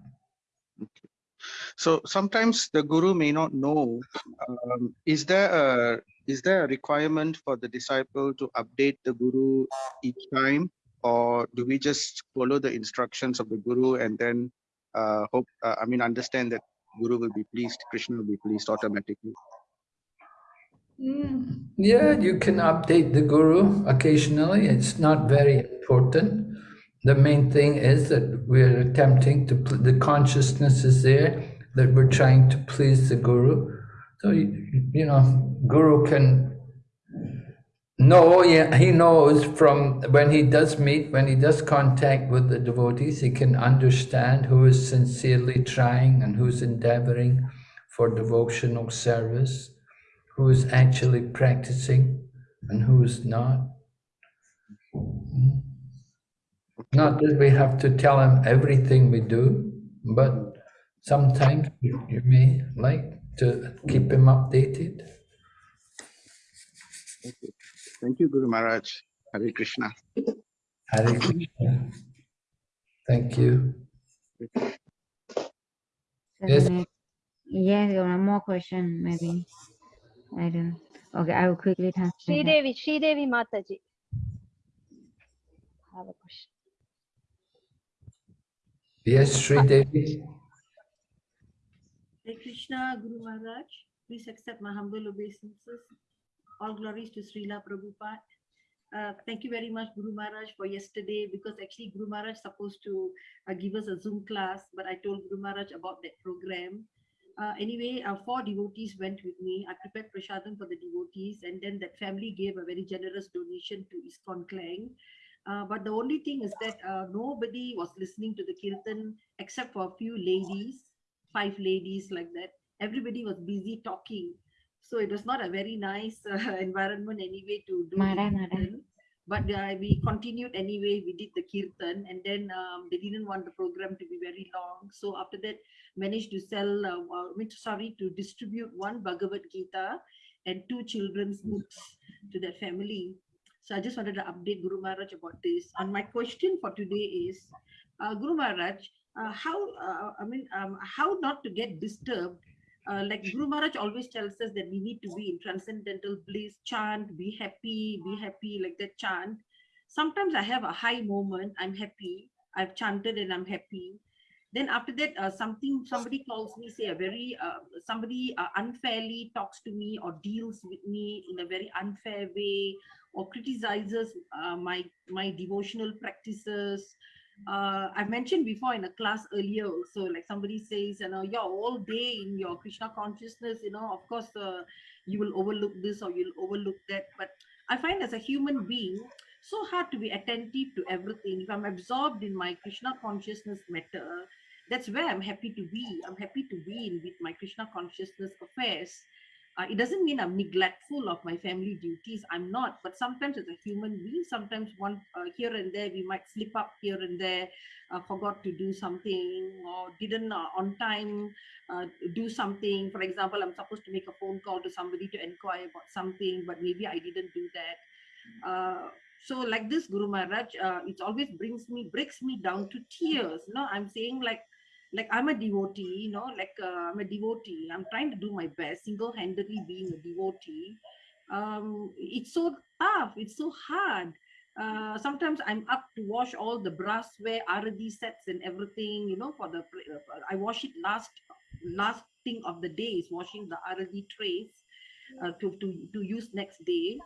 So sometimes the guru may not know. Um, is there a is there a requirement for the disciple to update the guru each time, or do we just follow the instructions of the guru and then uh, hope? Uh, I mean, understand that guru will be pleased, Krishna will be pleased automatically. Mm. Yeah, you can update the guru occasionally. It's not very important. The main thing is that we're attempting to, the consciousness is there, that we're trying to please the guru. So, you, you know, guru can know, yeah, he knows from when he does meet, when he does contact with the devotees, he can understand who is sincerely trying and who's endeavoring for devotional service who is actually practicing and who is not. Not that we have to tell him everything we do, but sometimes you, you may like to keep him updated. Thank you, Thank you Guru Maharaj. Hare Krishna. Hare Krishna. Thank you. Yes. Yes, one more question, maybe. I don't. Okay, I will quickly translate. Devi, Sridevi, Sridevi Mataji. I have a question. Yes, Sri Devi. Hare Krishna, Guru Maharaj. Please accept my humble obeisances. All glories to Srila Prabhupada. Uh, thank you very much, Guru Maharaj, for yesterday, because actually Guru Maharaj supposed to uh, give us a Zoom class, but I told Guru Maharaj about that program. Uh, anyway, uh, four devotees went with me. I prepared prasadam for the devotees, and then that family gave a very generous donation to ISKCON Klang. Uh, but the only thing is that uh, nobody was listening to the kirtan except for a few ladies, five ladies like that. Everybody was busy talking. So it was not a very nice uh, environment anyway to do. Mara, Mara. But uh, we continued anyway. We did the kirtan, and then um, they didn't want the program to be very long. So after that, managed to sell. Uh, uh, sorry, to distribute one Bhagavad Gita and two children's books to that family. So I just wanted to update Guru Maharaj about this. And my question for today is, uh, Guru Maharaj, uh, how, uh, I mean, um, how not to get disturbed uh, like Guru Maharaj always tells us that we need to be in transcendental bliss, chant, be happy, be happy, like that chant. Sometimes I have a high moment, I'm happy, I've chanted and I'm happy. Then after that, uh, something somebody calls me, say a very uh, somebody uh, unfairly talks to me or deals with me in a very unfair way, or criticizes uh, my my devotional practices uh, I've mentioned before in a class earlier also, like somebody says, you know, you're all day in your Krishna consciousness, you know, of course, uh, you will overlook this or you'll overlook that. But I find as a human being, so hard to be attentive to everything. If I'm absorbed in my Krishna consciousness matter, that's where I'm happy to be. I'm happy to be in with my Krishna consciousness affairs. Uh, it doesn't mean I'm neglectful of my family duties. I'm not. But sometimes as a human being, sometimes one uh, here and there, we might slip up here and there, uh, forgot to do something or didn't uh, on time uh, do something. For example, I'm supposed to make a phone call to somebody to inquire about something, but maybe I didn't do that. Uh, so like this, Guru Maharaj, it always brings me, breaks me down to tears. No, I'm saying like, like I'm a devotee, you know, like uh, I'm a devotee. I'm trying to do my best, single-handedly being a devotee. Um, it's so tough. It's so hard. Uh, sometimes I'm up to wash all the brassware, Arati sets and everything, you know, for the, I wash it last, last thing of the day is washing the Arati trays uh, to, to, to use next day.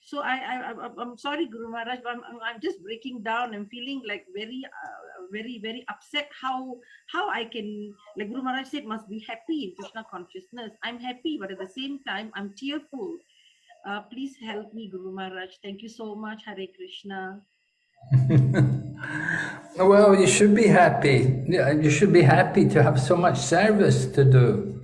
So I, I, I I'm sorry, Guru Maharaj, but I'm, I'm- I'm just breaking down. I'm feeling like very, uh, very, very upset. How, how I can, like Guru Maharaj said, must be happy in Krishna consciousness. I'm happy, but at the same time, I'm tearful. Uh, please help me, Guru Maharaj. Thank you so much. Hare Krishna. well, you should be happy. You should be happy to have so much service to do.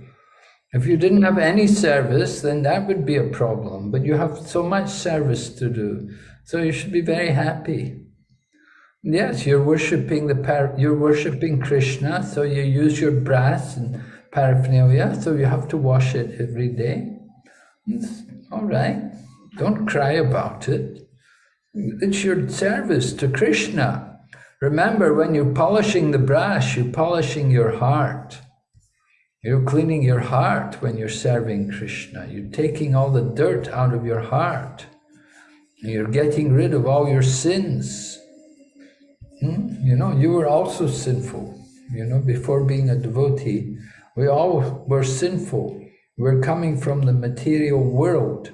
If you didn't have any service, then that would be a problem. But you have so much service to do, so you should be very happy. Yes, you're worshiping the par you're worshiping Krishna, so you use your brass and paraphernalia, so you have to wash it every day. It's all right. Don't cry about it. It's your service to Krishna. Remember, when you're polishing the brass, you're polishing your heart. You're cleaning your heart when you're serving Krishna. You're taking all the dirt out of your heart. You're getting rid of all your sins. Hmm? You know, you were also sinful. You know, before being a devotee, we all were sinful. We're coming from the material world.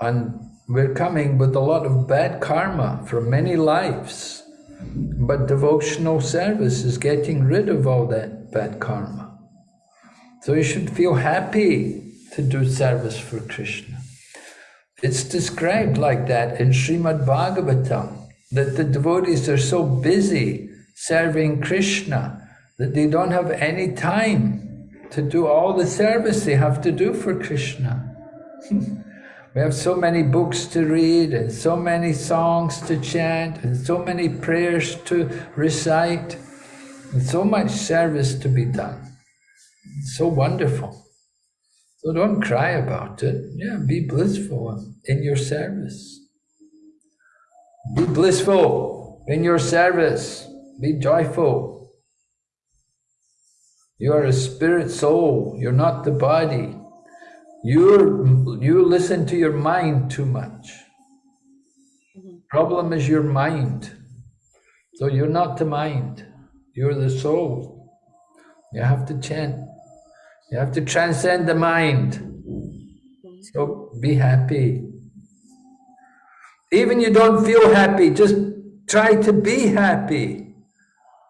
And we're coming with a lot of bad karma from many lives. But devotional service is getting rid of all that bad karma. So you should feel happy to do service for Krishna. It's described like that in Srimad Bhagavatam, that the devotees are so busy serving Krishna that they don't have any time to do all the service they have to do for Krishna. we have so many books to read and so many songs to chant and so many prayers to recite and so much service to be done. It's so wonderful. So don't cry about it. Yeah, be blissful in your service. Be blissful in your service. Be joyful. You are a spirit soul. You're not the body. You're, you listen to your mind too much. Problem is your mind. So you're not the mind. You're the soul. You have to chant. You have to transcend the mind. So be happy. Even you don't feel happy, just try to be happy.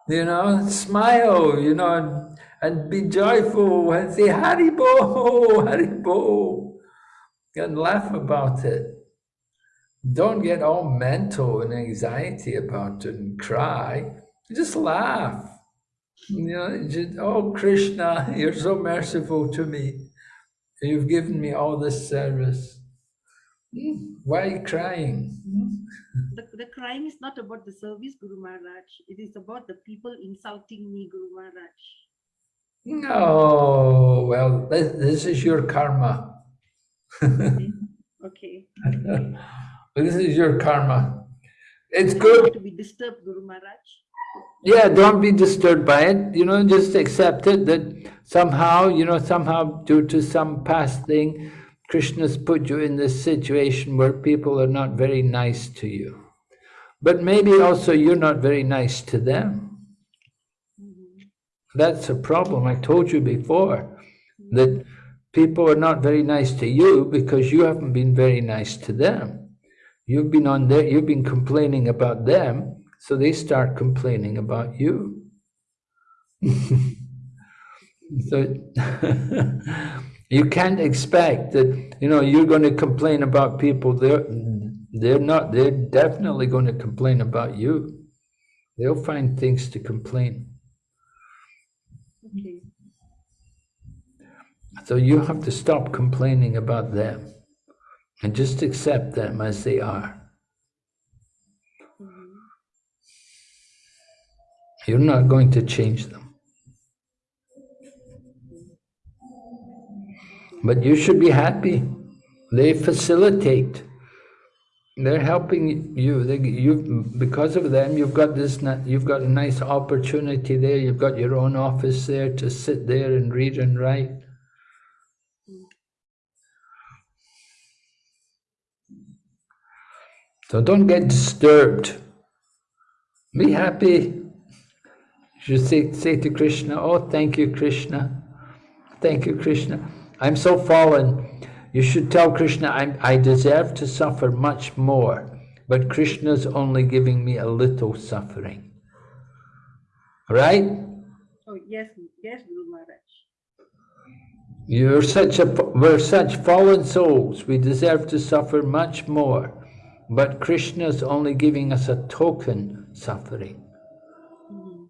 You know, smile, you know, and be joyful and say Haribo, Haribo, and laugh about it. Don't get all mental and anxiety about it and cry. Just laugh. You know, just, oh Krishna, you're so merciful to me. You've given me all this service. Hmm, why crying? The, the crying is not about the service, Guru Maharaj. It is about the people insulting me, Guru Maharaj. No, well, this, this is your karma. Okay. this is your karma. It's good. to be disturbed, Guru Maharaj. Yeah, don't be disturbed by it. You know, just accept it that somehow, you know, somehow due to some past thing, Krishna's put you in this situation where people are not very nice to you. But maybe also you're not very nice to them. That's a problem. I told you before that people are not very nice to you because you haven't been very nice to them. You've been on there, you've been complaining about them, so they start complaining about you. so you can't expect that, you know, you're going to complain about people. They're, they're not, they're definitely going to complain about you. They'll find things to complain. Okay. So you have to stop complaining about them and just accept them as they are. Mhm. You're not going to change them. But you should be happy. They facilitate. They're helping you. They, you because of them, you've got this. You've got a nice opportunity there. You've got your own office there to sit there and read and write. So don't get disturbed. Be happy. You say, say to Krishna, Oh, thank you, Krishna. Thank you, Krishna. I'm so fallen. You should tell Krishna, I'm, I deserve to suffer much more, but Krishna's only giving me a little suffering. Right? Oh, yes, yes, Guru Maharaj. You're such a, we're such fallen souls. We deserve to suffer much more. But Krishna's only giving us a token suffering. Mhm.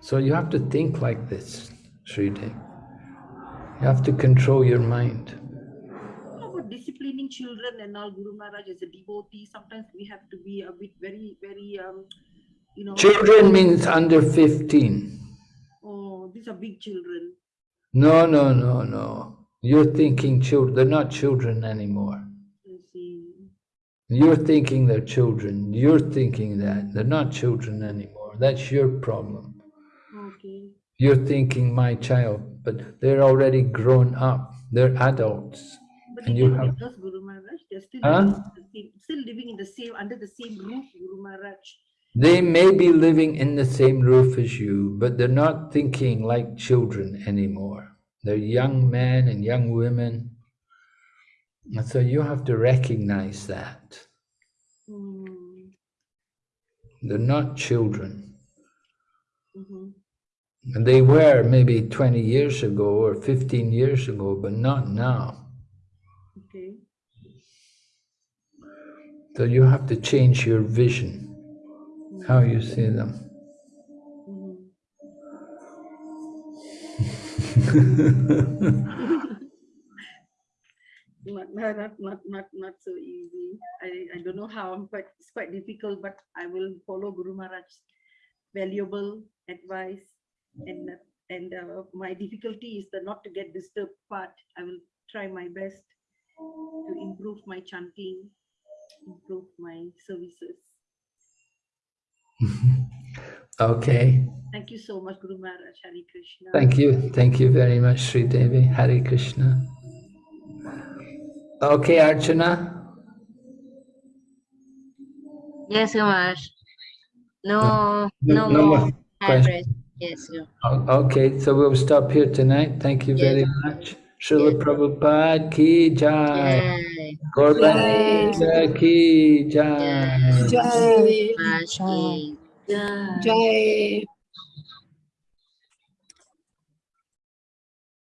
So you have to think like this, Sridev. You have to control your mind. How about disciplining children and all, Guru Maharaj, as a devotee? Sometimes we have to be a bit very, very, um, you know. Children means under 15. Oh, these are big children. No, no, no, no. You're thinking children, they're not children anymore. I see. You're thinking they're children. You're thinking that. They're not children anymore. That's your problem. You're thinking my child, but they're already grown up. They're adults. But And you have- us, Guru Maharaj. They're still, Huh? living in the same, still living in the same, under the same roof, Guru Maharaj. They may be living in the same roof as you, but they're not thinking like children anymore. They're young men and young women. And so you have to recognize that. Mm, They're not children. And they were maybe 20 years ago or 15 years ago, but not now. Okay. So you have to change your vision, how you see them. Mhm. not, not, not, not, not, not so easy. I, I don't know how, but it's quite difficult, but I will follow Guru Maharaj's valuable advice. And, and uh, my difficulty is the not to get disturbed part. I will try my best to improve my chanting, improve my services. Okay. Thank you so much, Guru Maharaj. Hari Krishna. Thank you. Thank you very much, Sri Devi. Hare Krishna. Okay, Archana. Yes, Guru Maharaj. No, No- no, no more more hand raised. Yes, sir. Okay, so we'll stop here tonight. Thank you very much. Srila Prabhupada ki jai. Yay. Gordana ki jai. Yay. Jai. Raj ki jai. Jai.